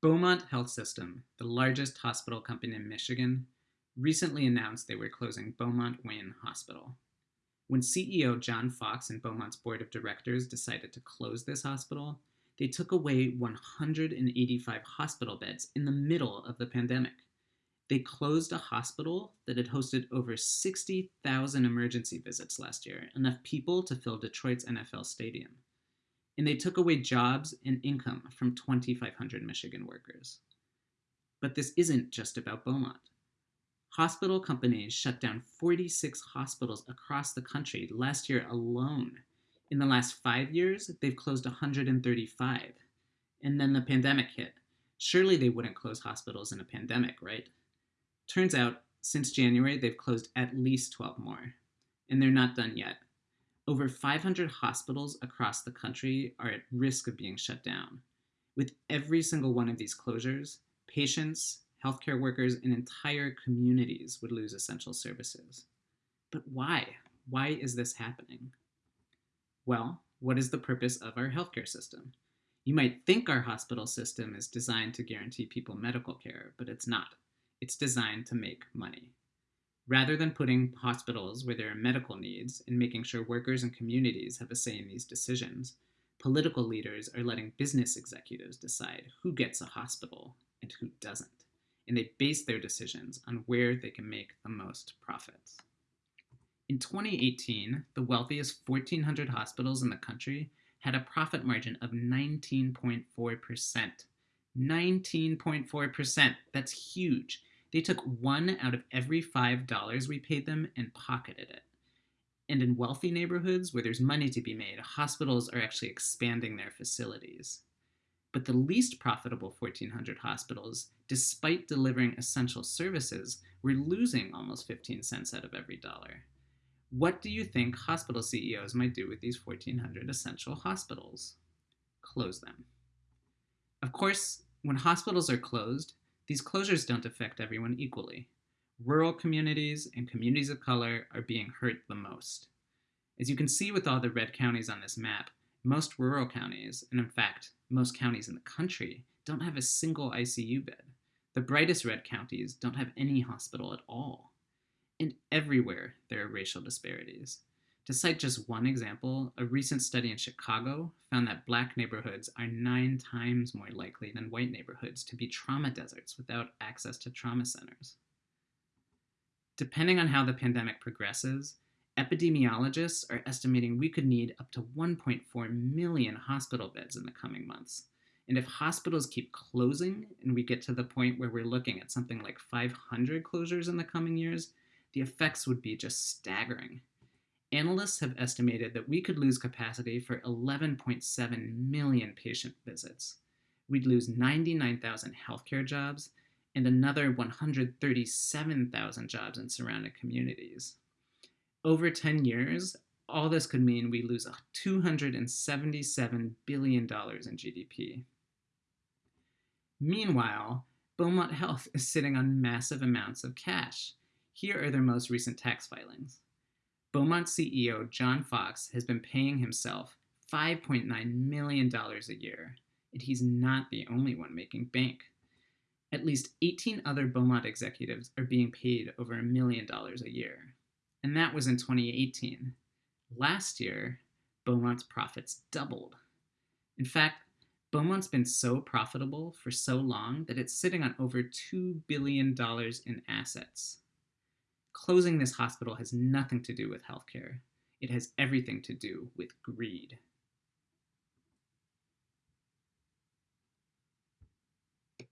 Beaumont Health System, the largest hospital company in Michigan, recently announced they were closing Beaumont Wayne Hospital. When CEO John Fox and Beaumont's board of directors decided to close this hospital, they took away 185 hospital beds in the middle of the pandemic. They closed a hospital that had hosted over 60,000 emergency visits last year, enough people to fill Detroit's NFL stadium and they took away jobs and income from 2,500 Michigan workers. But this isn't just about Beaumont. Hospital companies shut down 46 hospitals across the country last year alone. In the last five years, they've closed 135. And then the pandemic hit. Surely they wouldn't close hospitals in a pandemic, right? Turns out, since January, they've closed at least 12 more. And they're not done yet. Over 500 hospitals across the country are at risk of being shut down. With every single one of these closures, patients, healthcare workers, and entire communities would lose essential services. But why? Why is this happening? Well, what is the purpose of our healthcare system? You might think our hospital system is designed to guarantee people medical care, but it's not. It's designed to make money. Rather than putting hospitals where there are medical needs and making sure workers and communities have a say in these decisions, political leaders are letting business executives decide who gets a hospital and who doesn't, and they base their decisions on where they can make the most profits. In 2018, the wealthiest 1,400 hospitals in the country had a profit margin of 19.4%. 19.4%! That's huge. They took one out of every five dollars we paid them and pocketed it. And in wealthy neighborhoods where there's money to be made, hospitals are actually expanding their facilities. But the least profitable 1,400 hospitals, despite delivering essential services, were losing almost 15 cents out of every dollar. What do you think hospital CEOs might do with these 1,400 essential hospitals? Close them. Of course, when hospitals are closed, these closures don't affect everyone equally. Rural communities and communities of color are being hurt the most. As you can see with all the red counties on this map, most rural counties, and in fact, most counties in the country, don't have a single ICU bed. The brightest red counties don't have any hospital at all. And everywhere there are racial disparities. To cite just one example, a recent study in Chicago found that black neighborhoods are nine times more likely than white neighborhoods to be trauma deserts without access to trauma centers. Depending on how the pandemic progresses, epidemiologists are estimating we could need up to 1.4 million hospital beds in the coming months. And if hospitals keep closing and we get to the point where we're looking at something like 500 closures in the coming years, the effects would be just staggering. Analysts have estimated that we could lose capacity for 11.7 million patient visits. We'd lose 99,000 healthcare jobs and another 137,000 jobs in surrounding communities. Over 10 years, all this could mean we lose $277 billion in GDP. Meanwhile, Beaumont Health is sitting on massive amounts of cash. Here are their most recent tax filings. Beaumont CEO John Fox has been paying himself $5.9 million a year, and he's not the only one making bank. At least 18 other Beaumont executives are being paid over a million dollars a year, and that was in 2018. Last year, Beaumont's profits doubled. In fact, Beaumont's been so profitable for so long that it's sitting on over $2 billion in assets. Closing this hospital has nothing to do with healthcare. It has everything to do with greed.